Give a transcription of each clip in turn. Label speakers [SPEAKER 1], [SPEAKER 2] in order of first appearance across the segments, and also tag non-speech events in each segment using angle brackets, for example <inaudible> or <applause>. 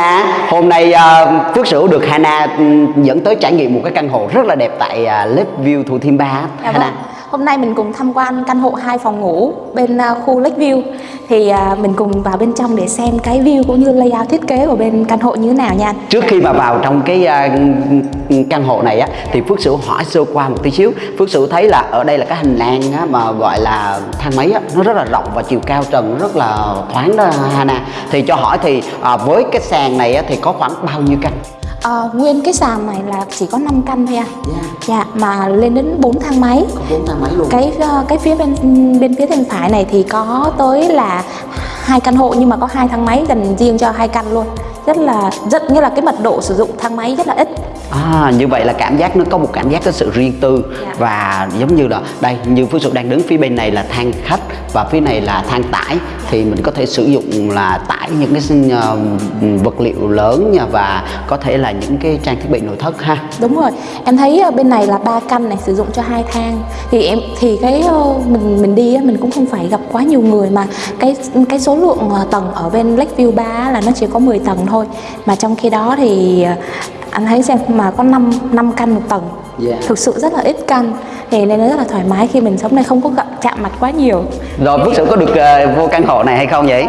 [SPEAKER 1] Hana, hôm nay uh, Phước Sửu được Hana um, dẫn tới trải nghiệm một cái căn hộ rất là đẹp tại uh, Lakeview Thủ Thiêm 3
[SPEAKER 2] Dạ
[SPEAKER 1] Hana.
[SPEAKER 2] vâng. Hôm nay mình cùng tham quan căn hộ hai phòng ngủ bên à, khu Lakeview thì à, mình cùng vào bên trong để xem cái view cũng như layout thiết kế của bên căn hộ như thế nào nha.
[SPEAKER 1] Trước khi mà vào trong cái à, căn hộ này á thì Phước Sửu hỏi sơ qua một tí xíu. Phước Sửu thấy là ở đây là cái hành lang á, mà gọi là thang máy á, nó rất là rộng và chiều cao trần rất là thoáng đó Hana. Thì cho hỏi thì với cái sàn này á, thì có khoảng bao nhiêu căn?
[SPEAKER 2] À, nguyên cái sàn này là chỉ có 5 căn thôi anh.
[SPEAKER 1] Dạ.
[SPEAKER 2] Dạ mà lên đến 4 thang máy.
[SPEAKER 1] Có 4 thang máy luôn.
[SPEAKER 2] Cái ờ, cái phía bên bên phía bên phải này thì có tới là hai căn hộ nhưng mà có hai thang máy dành riêng cho hai căn luôn. Rất là rất như là cái mật độ sử dụng thang máy rất là ít.
[SPEAKER 1] À, như vậy là cảm giác nó có một cảm giác có sự riêng tư.
[SPEAKER 2] Dạ.
[SPEAKER 1] và giống như là đây như Phước Sụp đang đứng phía bên này là thang khách và phía này là thang tải. Thì mình có thể sử dụng là tải những cái ờ, vật liệu lớn nha và có thể là những cái trang thiết bị nội thất ha.
[SPEAKER 2] Đúng rồi, em thấy ờ, bên này là ba căn này sử dụng cho hai thang. Thì em thì cái ờ, mình mình đi mình cũng không phải gặp quá nhiều người mà cái cái số lượng tầng ở bên Lakeview 3 á là nó chỉ có 10 tầng thôi. Mà trong khi đó thì ờ, anh thấy xem mà có 5 năm căn một tầng
[SPEAKER 1] Dạ.
[SPEAKER 2] thực sự rất là ít căn thì nên nó rất là thoải mái khi mình sống này không có gặp chạm mặt quá nhiều
[SPEAKER 1] Rồi Phước Sụp có được ờ, vô căn hộ này hay không vậy?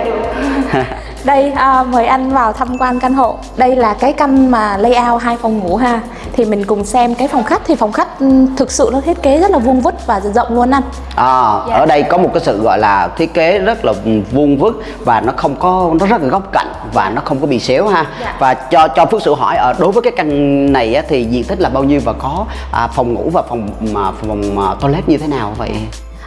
[SPEAKER 1] <laughs>
[SPEAKER 2] Đây à, mời anh vào tham quan căn hộ. Đây là cái căn mà layout hai phòng ngủ ha. Thì mình cùng xem cái phòng khách thì phòng khách ừm, thực sự nó thiết kế rất là vuông vức và rộng luôn anh.
[SPEAKER 1] À,
[SPEAKER 2] Dạ.
[SPEAKER 1] ở đây có một cái sự gọi là thiết kế rất là vuông vức và nó không có nó rất là góc cạnh và nó không có bị xéo ha
[SPEAKER 2] Dạ.
[SPEAKER 1] và cho cho Phước Sửu hỏi ở đối với cái căn này á, thì diện tích là bao nhiêu và có à, phòng ngủ và phòng mà phòng à, toilet như thế nào vậy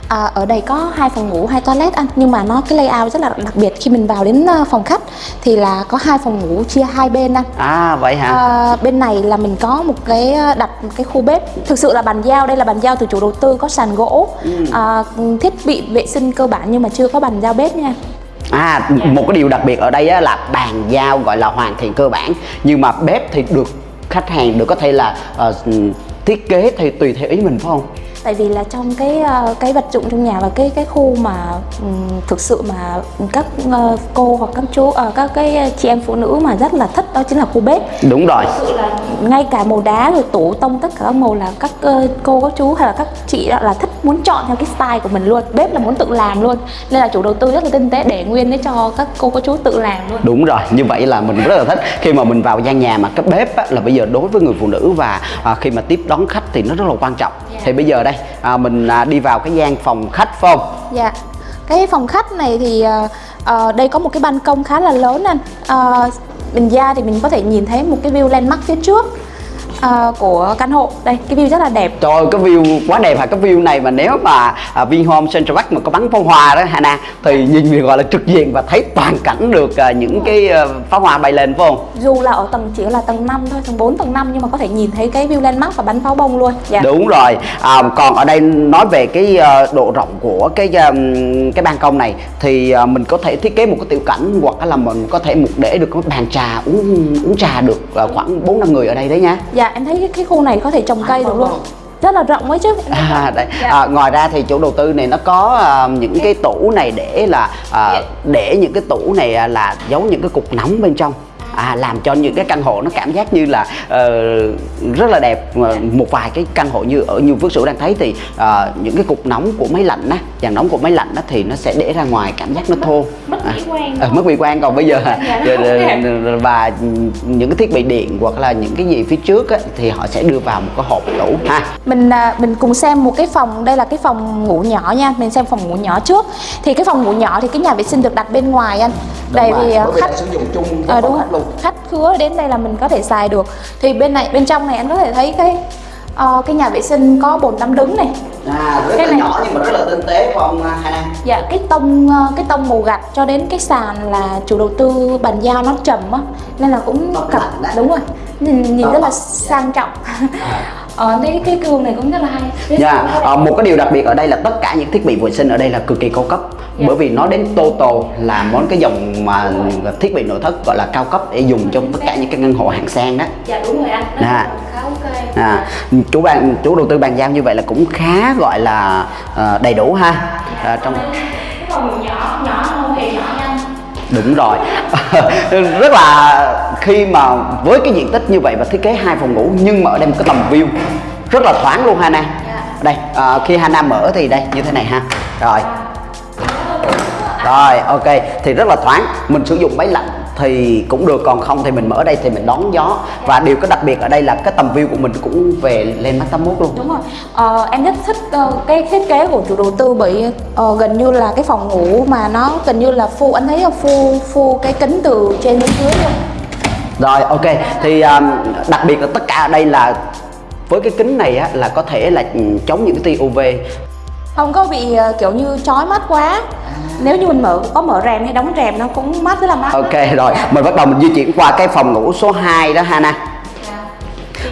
[SPEAKER 2] À, ở đây có hai phòng ngủ, hai toilet anh. Nhưng mà nó cái layout rất là đặc biệt. Khi mình vào đến ờ, phòng khách thì là có hai phòng ngủ chia hai bên anh.
[SPEAKER 1] à vậy hả?
[SPEAKER 2] À, bên này là mình có một cái ờ, đặt một cái khu bếp. Thực sự là bàn giao đây là bàn giao từ chủ đầu tư có sàn gỗ à, thiết bị vệ sinh cơ bản nhưng mà chưa có bàn giao bếp nha.
[SPEAKER 1] À một cái điều đặc biệt ở đây á, là bàn giao gọi là hoàn thiện cơ bản. Nhưng mà bếp thì được khách hàng được có thể là ờ, thiết kế thì tùy theo ý mình phải không
[SPEAKER 2] tại vì là trong cái ờ, cái vật dụng trong nhà và cái cái khu mà ừm, thực sự mà các ờ, cô hoặc các chú ờ, các cái chị em phụ nữ mà rất là thích đó chính là khu bếp.
[SPEAKER 1] Đúng rồi.
[SPEAKER 2] Thực sự là ngay cả màu đá rồi tủ tông tất cả các màu là các cô các chú hay là các chị đó là thích muốn chọn theo cái style của mình luôn. Bếp là muốn tự làm luôn. Nên là chủ đầu tư rất là tinh tế để nguyên để cho các cô các chú tự làm luôn.
[SPEAKER 1] Đúng rồi, như vậy là mình rất là thích. Khi mà mình vào gian nhà mà cái bếp á, là bây giờ đối với người phụ nữ và à, khi mà tiếp đón khách thì nó rất là quan trọng. Thì bây giờ đây à, mình à, đi vào cái gian phòng khách phải không?
[SPEAKER 2] Dạ. Cái phòng khách này thì à, à, đây có một cái ban công khá là lớn anh. à, mình ra thì mình có thể nhìn thấy một cái view landmark phía trước ờ, của căn hộ. Đây, cái view rất là đẹp.
[SPEAKER 1] Trời ơi, cái view quá đẹp hả? Cái view này mà nếu mà à, Vinhome Central Park mà có bắn pháo hoa đó Hana thì nhìn thì gọi là trực diện và thấy toàn cảnh được à, những cái à, pháo hoa bay lên phải không?
[SPEAKER 2] Dù là ở tầng chỉ là tầng 5 thôi, tầng 4, tầng 5 nhưng mà có thể nhìn thấy cái view landmark và bắn pháo bông luôn. Dạ.
[SPEAKER 1] Đúng rồi. À, còn ở đây nói về cái ờ, độ rộng của cái ừm, cái ban công này thì ờ, mình có thể thiết kế một cái tiểu cảnh hoặc là mình có thể một để được cái bàn trà uống uống trà được ờ, khoảng 4 năm người ở đây đấy nha.
[SPEAKER 2] Dạ, em thấy cái, cái khu này có thể trồng cây được luôn. Rất là rộng ấy chứ.
[SPEAKER 1] À, đấy.
[SPEAKER 2] Dạ.
[SPEAKER 1] À, ngoài ra thì chủ đầu tư này nó có ờ, những cái tủ này để là ờ, để những cái tủ này à, là giấu những cái cục nóng bên trong. À, làm cho những cái căn hộ nó cảm giác như là ờ, rất là đẹp. Mà một vài cái căn hộ như ở như Phước Sửu đang thấy thì ờ, những cái cục nóng của máy lạnh á dàn nóng của máy lạnh á thì nó sẽ để ra ngoài cảm giác nó thô.
[SPEAKER 2] Mất mỹ quan.
[SPEAKER 1] à, mất mỹ quan. Còn bây giờ
[SPEAKER 2] Dạ, đẹp.
[SPEAKER 1] và những cái thiết bị điện hoặc là những cái gì phía trước á, thì họ sẽ đưa vào một cái hộp tủ ha.
[SPEAKER 2] Mình à, mình cùng xem một cái phòng đây là cái phòng ngủ nhỏ nha. Mình xem phòng ngủ nhỏ trước. Thì cái phòng ngủ nhỏ thì cái nhà vệ sinh được đặt bên ngoài anh. Tại vì à, khách
[SPEAKER 1] sử dụng chung
[SPEAKER 2] Ờ, đúng rồi. Khách khứa đến đây là mình có thể xài được. Thì bên này bên trong này anh có thể thấy cái ờ, cái nhà vệ sinh có bồn tắm đứng này.
[SPEAKER 1] À, rất
[SPEAKER 2] Cái
[SPEAKER 1] là
[SPEAKER 2] này-
[SPEAKER 1] nhỏ nhưng mà rất là tinh tế phải không Hana.
[SPEAKER 2] Dạ cái tông ờ, cái tông màu gạch cho đến cái sàn là chủ đầu tư bàn giao nó trầm á nên là cũng cặp đúng rồi. Nhìn, nhìn rất là sang trọng ờ cái cái gương này cũng rất là hay. Phía
[SPEAKER 1] Dạ,
[SPEAKER 2] sau
[SPEAKER 1] ờ, một cái điều đặc biệt ở đây là tất cả những thiết bị vệ sinh ở đây là cực kỳ cao cấp.
[SPEAKER 2] Dạ.
[SPEAKER 1] bởi vì nó đến Toto là món cái dòng mà thiết bị nội thất gọi là cao cấp để dùng trong tất cả những cái căn hộ hạng sang đó.
[SPEAKER 2] Dạ đúng rồi anh.
[SPEAKER 1] Dạ.
[SPEAKER 2] khá ok
[SPEAKER 1] à, chủ ban chủ đầu tư bàn giao như vậy là cũng khá gọi là ờ, đầy đủ ha. À, trong
[SPEAKER 2] cái phòng nhỏ nhỏ không hề nhỏ nha
[SPEAKER 1] đúng rồi. <laughs> Rất là khi mà với cái diện tích như vậy và thiết kế hai phòng ngủ nhưng mà ở đây một cái tầm view rất là thoáng luôn Hana. Đây à, khi Hana mở thì đây như thế này ha. Rồi. Rồi ok thì rất là thoáng. Mình sử dụng máy lạnh thì cũng được còn không thì mình mở đây thì mình đón gió. Và điều có đặc biệt ở đây là cái tầm view của mình cũng về lên mắt 81 luôn.
[SPEAKER 2] Đúng rồi. Ờ, em rất thích uh, cái thiết kế của chủ đầu tư bởi uh, gần như là cái phòng ngủ mà nó gần như là phu anh thấy là phu phu cái kính từ trên đến dưới luôn.
[SPEAKER 1] Rồi ok. Thì um, đặc biệt là tất cả ở đây là với cái kính này á, là có thể là ừ, chống những cái tia UV
[SPEAKER 2] không có bị uh, kiểu như chói mắt quá. Nếu như mình mở có mở rèm hay đóng rèm nó cũng mát rất là mát.
[SPEAKER 1] Ok rồi mình bắt đầu mình di chuyển qua cái phòng ngủ số 2 đó Hana.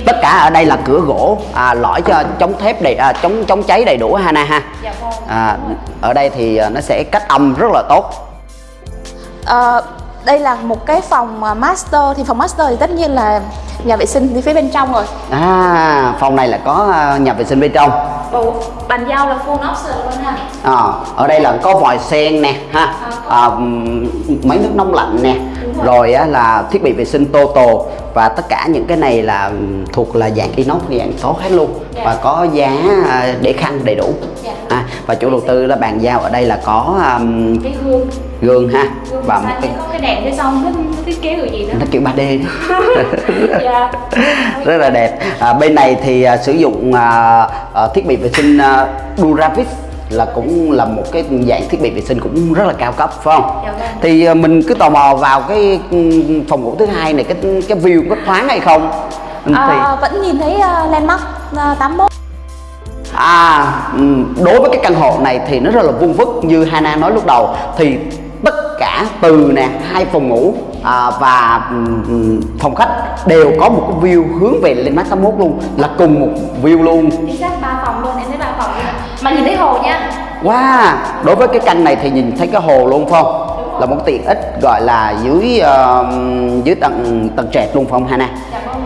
[SPEAKER 1] Tất cả ở đây là cửa gỗ à, lõi cho chống thép đầy à, chống chống cháy đầy đủ Hana ha?
[SPEAKER 2] Dạ vâng.
[SPEAKER 1] à, ở đây thì à, nó sẽ cách âm rất là tốt.
[SPEAKER 2] Ờ, đây là một cái phòng à, master thì phòng master thì tất nhiên là nhà vệ sinh đi phía bên trong rồi.
[SPEAKER 1] À phòng này là có à, nhà vệ sinh bên trong.
[SPEAKER 2] Ồ, bàn giao là full option luôn ha.
[SPEAKER 1] À, ở đây là có vòi sen nè ha. À, ừm, máy nước nóng lạnh nè. Rồi. Á, là thiết bị vệ sinh total và tất cả những cái này là thuộc là dạng inox dạng tốt hết luôn.
[SPEAKER 2] Dạ.
[SPEAKER 1] và có giá à, để khăn đầy đủ.
[SPEAKER 2] Dạ.
[SPEAKER 1] à, và chủ đầu tư là bàn giao ở đây là có um,
[SPEAKER 2] cái gương
[SPEAKER 1] gương ha.
[SPEAKER 2] Gương
[SPEAKER 1] và một cái
[SPEAKER 2] có cái đèn phía sau nó, thiết kế kiểu gì nữa?
[SPEAKER 1] Nó kiểu 3D đó <laughs>
[SPEAKER 2] dạ. <laughs>
[SPEAKER 1] Rất là đẹp. À, bên này thì à, sử dụng à, à, thiết bị vệ sinh à, Duravis là cũng là một cái dạng thiết bị vệ sinh cũng rất là cao cấp phải không?
[SPEAKER 2] Dạ vâng.
[SPEAKER 1] Thì à, mình cứ tò mò vào cái ừ, phòng ngủ thứ hai này cái cái view có thoáng hay không? Ừ, thì
[SPEAKER 2] à, vẫn nhìn thấy uh, landmark uh, 81
[SPEAKER 1] à ừ, đối với cái căn hộ này thì nó rất là vuông vức như Hana nói lúc đầu. Thì tất cả từ nè hai phòng ngủ à, và ừm, phòng khách đều có một cái view hướng về lên mắt 81 luôn là cùng một view luôn.
[SPEAKER 2] Chính xác ba phòng luôn em thấy ba phòng luôn. Mà nhìn thấy hồ nha.
[SPEAKER 1] Wow, đối với cái căn này thì nhìn thấy cái hồ luôn không? Là một tiện ích gọi là dưới ờ, dưới tầng tầng trệt luôn không Hana?
[SPEAKER 2] dạ vâng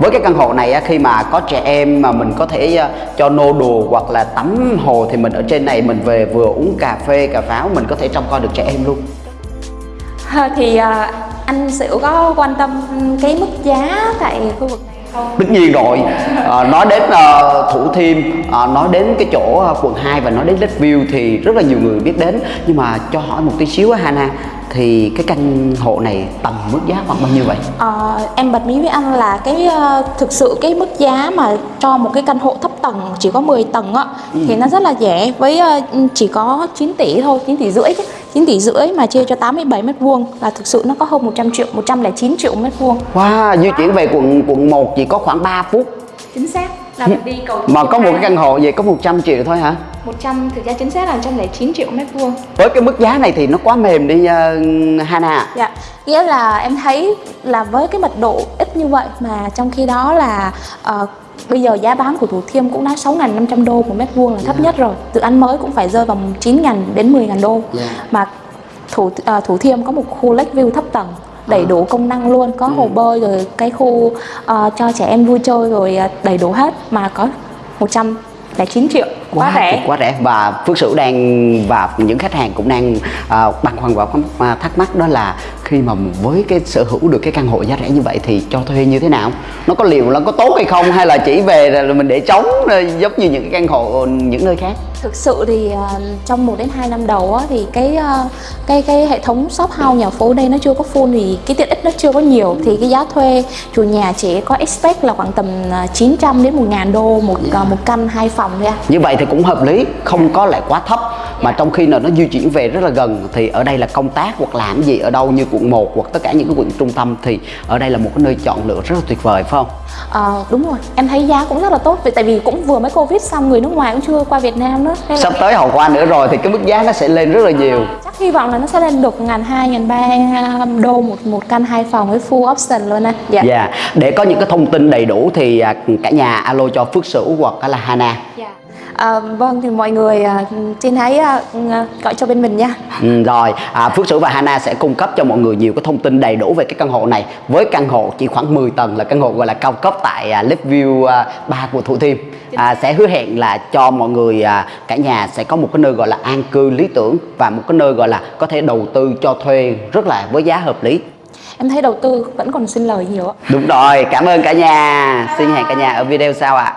[SPEAKER 1] Với cái căn hộ này khi mà có trẻ em mà mình có thể ờ, cho nô đồ hoặc là tắm hồ thì mình ở trên này mình về vừa uống cà phê cà pháo mình có thể trông coi được trẻ em luôn.
[SPEAKER 2] À, thì à, anh Sửu có quan tâm cái mức giá tại khu vực này không?
[SPEAKER 1] Tất nhiên rồi, Ờ, nói đến ờ, Thủ Thiêm, ờ, nói đến cái chỗ ờ, quận 2 và nói đến Lakeview thì rất là nhiều người biết đến Nhưng mà cho hỏi một tí xíu á Hana Thì cái căn hộ này tầm mức giá khoảng bao nhiêu vậy?
[SPEAKER 2] Ờ, em bật mí với anh là cái ờ, thực sự cái mức giá mà cho một cái căn hộ thấp tầng chỉ có 10 tầng á thì nó rất là rẻ với ờ, chỉ có 9 tỷ thôi 9 tỷ rưỡi chứ 9 tỷ rưỡi mà chia cho 87 mét vuông là thực sự nó có hơn 100 triệu 109 triệu mét vuông.
[SPEAKER 1] Wow, di chuyển về quận quận 1 chỉ có khoảng 3 phút.
[SPEAKER 2] Chính xác là mình đi cầu
[SPEAKER 1] Mà có một cái căn hộ vậy có 100 triệu thôi hả?
[SPEAKER 2] 100 thực ra chính xác là 109 triệu mét vuông
[SPEAKER 1] Với cái mức giá này thì nó quá mềm đi uh, Hana
[SPEAKER 2] Dạ, nghĩa là em thấy là với cái mật độ ít như vậy mà trong khi đó là ờ, bây giờ giá bán của Thủ Thiêm cũng đã 6.500 đô một mét vuông là thấp nhất rồi. Dự án mới cũng phải rơi vào 9.000 đến 10.000 đô.
[SPEAKER 1] Dạ.
[SPEAKER 2] Mà Thủ ờ, Thủ Thiêm có một khu Lakeview thấp tầng đầy đủ công năng luôn, có hồ bơi rồi cái khu ờ, cho trẻ em vui chơi rồi đầy đủ hết mà có 109 triệu. Quá rẻ.
[SPEAKER 1] quá rẻ. Và Phước Sửu đang và những khách hàng cũng đang uh, băn khoăn và uh, thắc mắc đó là khi mà với cái sở hữu được cái căn hộ giá rẻ như vậy thì cho thuê như thế nào? Nó có liệu nó có tốt hay không? Hay là chỉ về rồi mình để trống giống như những cái căn hộ những nơi khác
[SPEAKER 2] Thực sự thì ờ, trong 1 đến 2 năm đầu á, thì cái ờ, cái cái hệ thống shop house nhà phố đây nó chưa có full thì cái tiện ích nó chưa có nhiều. Thì cái giá thuê chủ nhà chỉ có expect là khoảng tầm ờ, 900 đến 1 ngàn đô một ờ, một căn hai phòng thôi
[SPEAKER 1] như vậy thì cũng hợp lý không có lại quá thấp mà trong khi nào nó di chuyển về rất là gần thì ở đây là công tác hoặc làm gì ở đâu như quận 1 hoặc tất cả những cái quận trung tâm thì ở đây là một cái nơi chọn lựa rất là tuyệt vời phải không
[SPEAKER 2] Ờ, đúng rồi, em thấy giá cũng rất là tốt vì tại vì cũng vừa mới Covid xong người nước ngoài cũng chưa qua Việt Nam nữa. Là
[SPEAKER 1] sắp tới hậu qua nữa rồi thì cái mức giá nó sẽ lên rất là nhiều
[SPEAKER 2] chắc hy vọng là nó sẽ lên được ngàn hai ngàn ba đô một một căn hai phòng với full option luôn anh. Dạ.
[SPEAKER 1] Dạ, để có những cái thông tin đầy đủ thì à, cả nhà alo cho Phước Sửu hoặc là Hana.
[SPEAKER 2] Dạ. À, vâng thì mọi người à, trên hãy à, gọi cho bên mình nha.
[SPEAKER 1] Ừ, rồi à, Phước Sửu và Hana sẽ cung cấp cho mọi người nhiều cái thông tin đầy đủ về cái căn hộ này. Với căn hộ chỉ khoảng 10 tầng là căn hộ gọi là cao cấp tại à, Lakeview à, 3 của Thủ Thiêm. À, sẽ hứa hẹn là cho mọi người à, cả nhà sẽ có một cái nơi gọi là an cư lý tưởng và một cái nơi gọi là có thể đầu tư cho thuê rất là với giá hợp lý.
[SPEAKER 2] Em thấy đầu tư vẫn còn xin lời nhiều ạ.
[SPEAKER 1] đúng rồi cảm ơn cả nhà. Xin hẹn cả nhà ở video sau ạ